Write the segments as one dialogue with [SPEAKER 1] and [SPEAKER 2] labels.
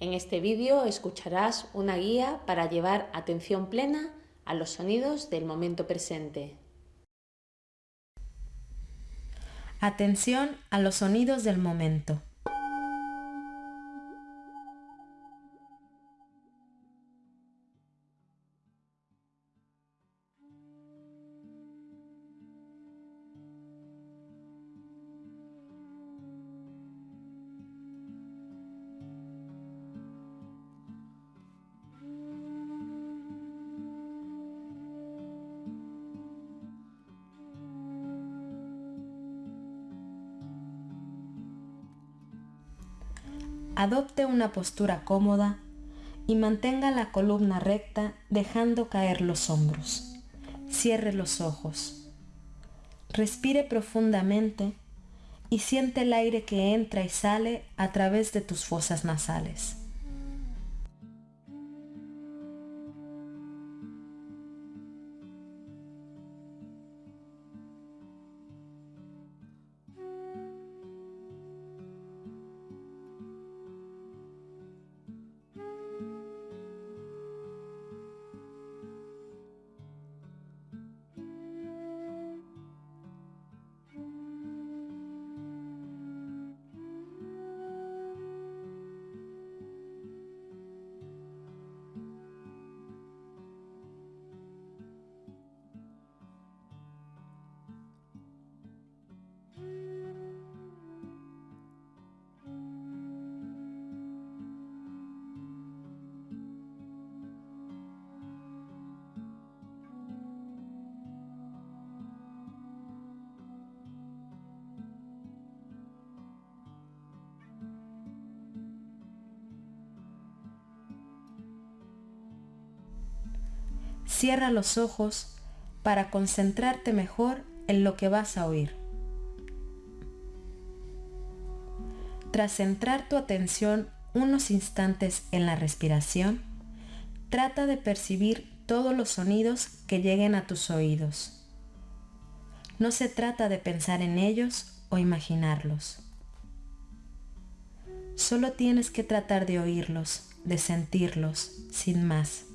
[SPEAKER 1] En este vídeo escucharás una guía para llevar atención plena a los sonidos del momento presente.
[SPEAKER 2] Atención a los sonidos del momento. Adopte una postura cómoda y mantenga la columna recta dejando caer los hombros. Cierre los ojos. Respire profundamente y siente el aire que entra y sale a través de tus fosas nasales. Cierra los ojos para concentrarte mejor en lo que vas a oír. Tras centrar tu atención unos instantes en la respiración, trata de percibir todos los sonidos que lleguen a tus oídos. No se trata de pensar en ellos o imaginarlos. Solo tienes que tratar de oírlos, de sentirlos, sin más.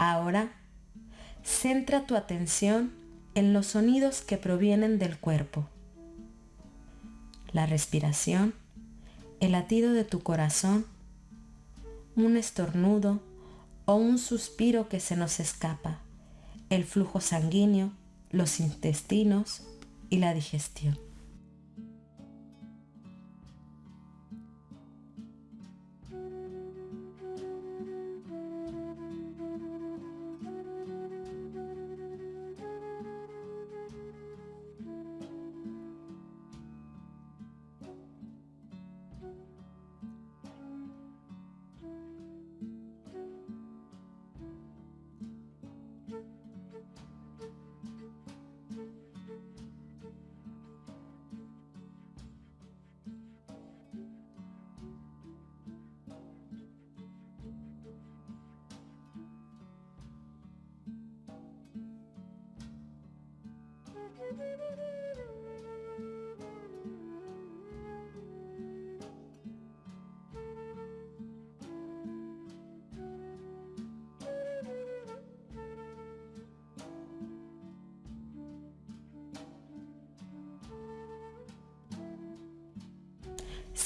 [SPEAKER 2] Ahora, centra tu atención en los sonidos que provienen del cuerpo. La respiración, el latido de tu corazón, un estornudo o un suspiro que se nos escapa, el flujo sanguíneo, los intestinos y la digestión.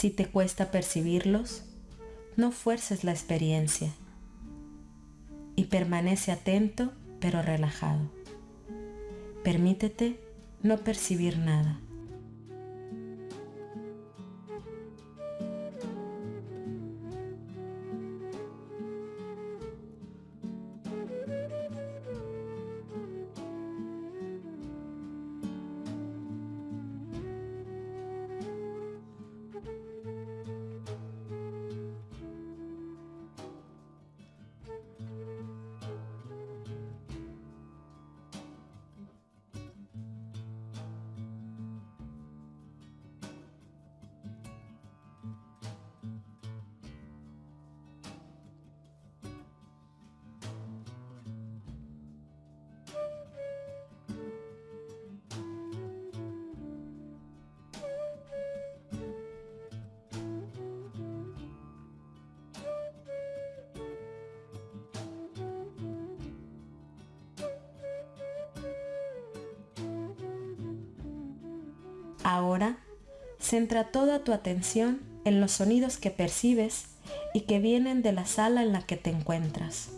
[SPEAKER 2] Si te cuesta percibirlos, no fuerces la experiencia y permanece atento pero relajado. Permítete no percibir nada. Ahora, centra toda tu atención en los sonidos que percibes y que vienen de la sala en la que te encuentras.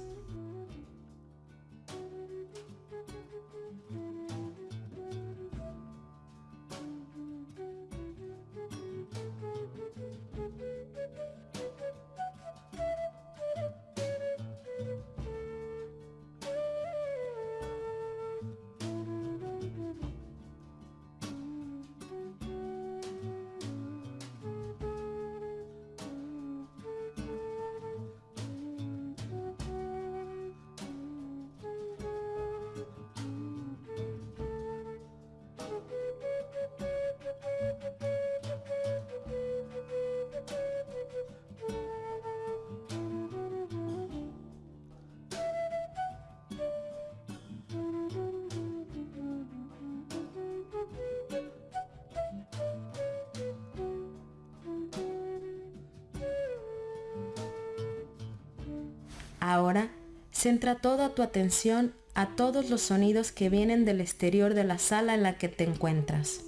[SPEAKER 2] Ahora, centra toda tu atención a todos los sonidos que vienen del exterior de la sala en la que te encuentras.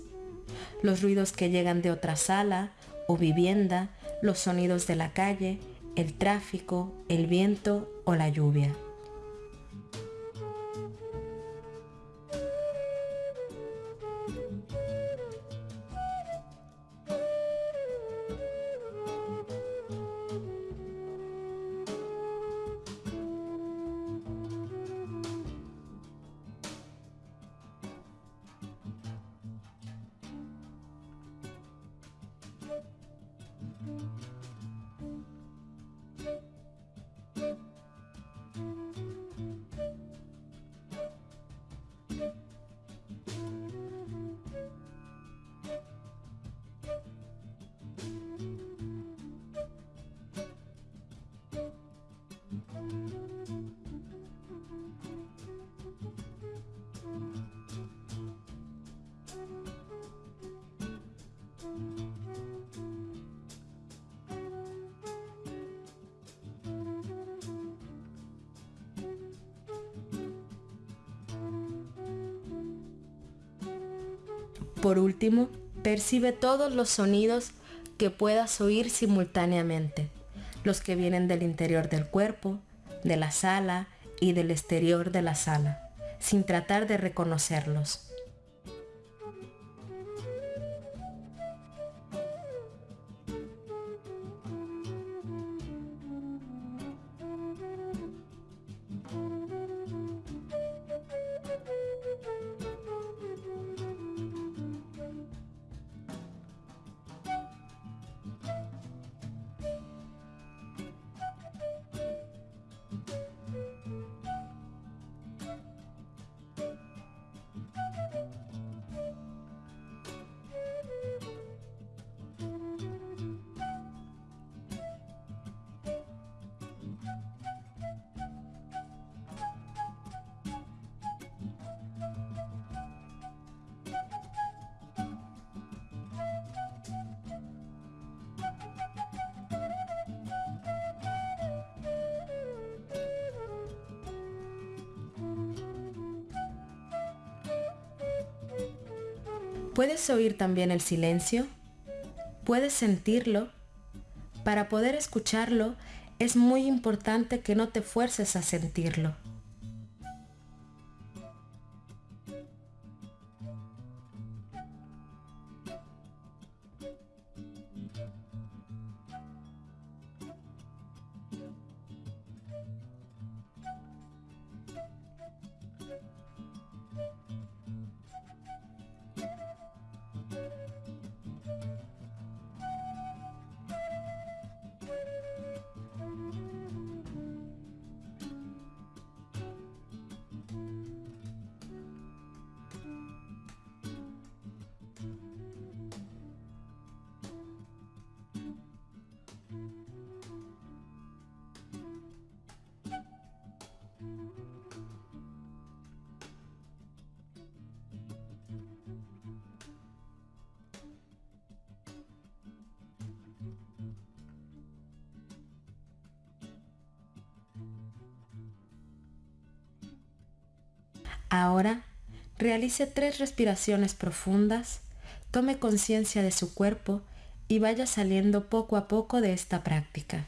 [SPEAKER 2] Los ruidos que llegan de otra sala o vivienda, los sonidos de la calle, el tráfico, el viento o la lluvia. Por último, percibe todos los sonidos que puedas oír simultáneamente, los que vienen del interior del cuerpo, de la sala y del exterior de la sala, sin tratar de reconocerlos. ¿Puedes oír también el silencio? ¿Puedes sentirlo? Para poder escucharlo es muy importante que no te fuerces a sentirlo. Ahora, realice tres respiraciones profundas, tome conciencia de su cuerpo y vaya saliendo poco a poco de esta práctica.